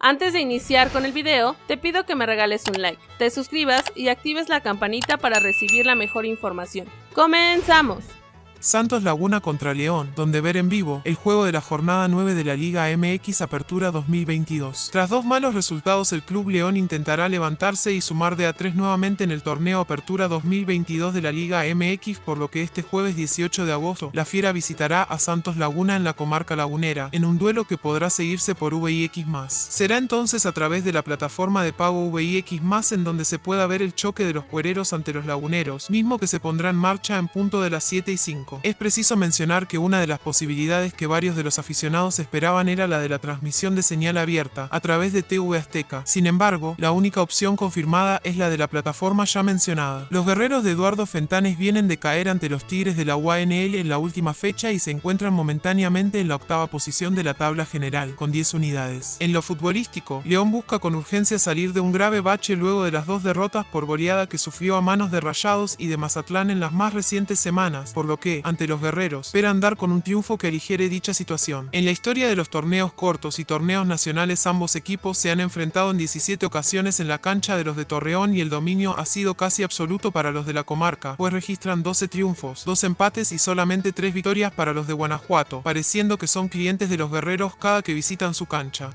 Antes de iniciar con el video, te pido que me regales un like, te suscribas y actives la campanita para recibir la mejor información. ¡Comenzamos! Santos Laguna contra León, donde ver en vivo el juego de la jornada 9 de la Liga MX Apertura 2022. Tras dos malos resultados el Club León intentará levantarse y sumar de a 3 nuevamente en el torneo Apertura 2022 de la Liga MX por lo que este jueves 18 de agosto la Fiera visitará a Santos Laguna en la comarca lagunera, en un duelo que podrá seguirse por VIX+. Será entonces a través de la plataforma de pago VIX+, en donde se pueda ver el choque de los cuereros ante los laguneros, mismo que se pondrá en marcha en punto de las 7 y 5. Es preciso mencionar que una de las posibilidades que varios de los aficionados esperaban era la de la transmisión de señal abierta a través de TV Azteca. Sin embargo, la única opción confirmada es la de la plataforma ya mencionada. Los guerreros de Eduardo Fentanes vienen de caer ante los Tigres de la UANL en la última fecha y se encuentran momentáneamente en la octava posición de la tabla general, con 10 unidades. En lo futbolístico, León busca con urgencia salir de un grave bache luego de las dos derrotas por goleada que sufrió a manos de Rayados y de Mazatlán en las más recientes semanas, por lo que ante los guerreros, espera andar con un triunfo que aligere dicha situación. En la historia de los torneos cortos y torneos nacionales ambos equipos se han enfrentado en 17 ocasiones en la cancha de los de Torreón y el dominio ha sido casi absoluto para los de la comarca, pues registran 12 triunfos, 2 empates y solamente 3 victorias para los de Guanajuato, pareciendo que son clientes de los guerreros cada que visitan su cancha.